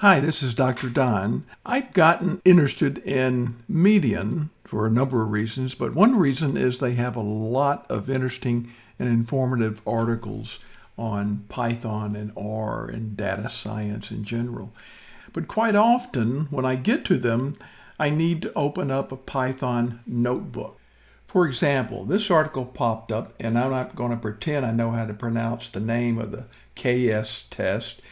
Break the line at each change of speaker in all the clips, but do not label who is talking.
Hi, this is Dr. Don. I've gotten interested in Medium for a number of reasons, but one reason is they have a lot of interesting and informative articles on Python and R and data science in general. But quite often, when I get to them, I need to open up a Python notebook. For example, this article popped up, and I'm not going to pretend I know how to pronounce the name of the KS test,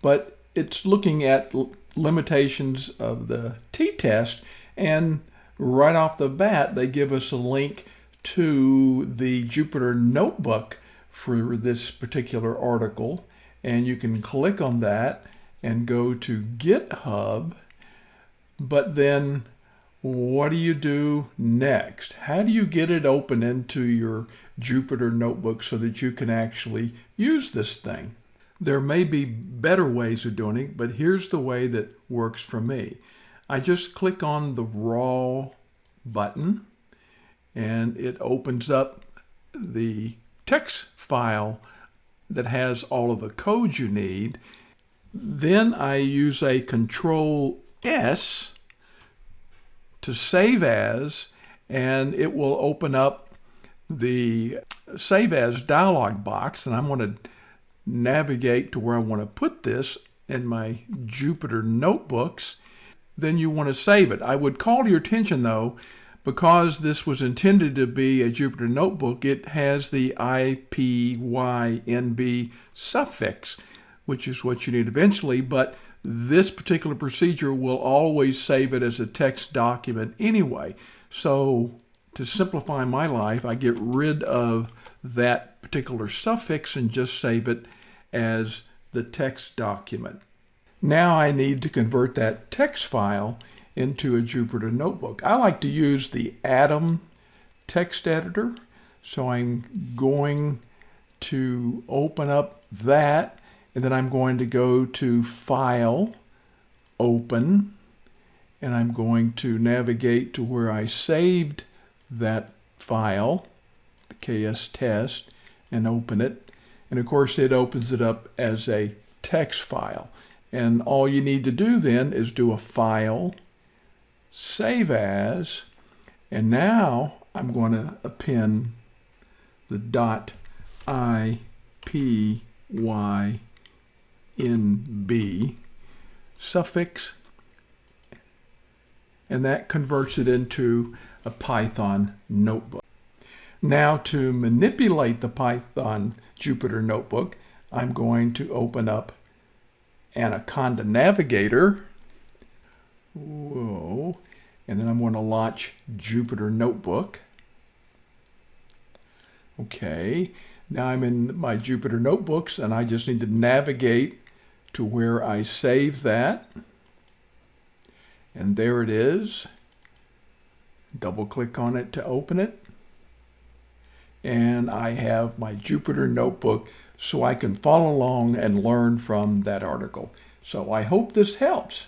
but it's looking at limitations of the t-test and right off the bat they give us a link to the Jupyter notebook for this particular article and you can click on that and go to GitHub but then what do you do next? How do you get it open into your Jupyter notebook so that you can actually use this thing? There may be better ways of doing it, but here's the way that works for me. I just click on the raw button and it opens up the text file that has all of the code you need. Then I use a control S to save as and it will open up the save as dialog box and I'm going to navigate to where I want to put this in my Jupyter notebooks, then you want to save it. I would call to your attention though, because this was intended to be a Jupyter notebook, it has the IPYNB suffix, which is what you need eventually, but this particular procedure will always save it as a text document anyway. So to simplify my life, I get rid of that particular suffix and just save it as the text document. Now I need to convert that text file into a Jupyter notebook. I like to use the Atom text editor. So I'm going to open up that and then I'm going to go to File, Open, and I'm going to navigate to where I saved that file, the KS test, and open it. And of course, it opens it up as a text file. And all you need to do then is do a File, Save As, and now I'm going to append the dot IPYNB suffix, and that converts it into a Python notebook. Now to manipulate the Python Jupyter Notebook, I'm going to open up Anaconda Navigator. Whoa. And then I'm going to launch Jupyter Notebook. Okay. Now I'm in my Jupyter Notebooks and I just need to navigate to where I save that. And there it is. Double click on it to open it. And I have my Jupyter notebook so I can follow along and learn from that article. So I hope this helps.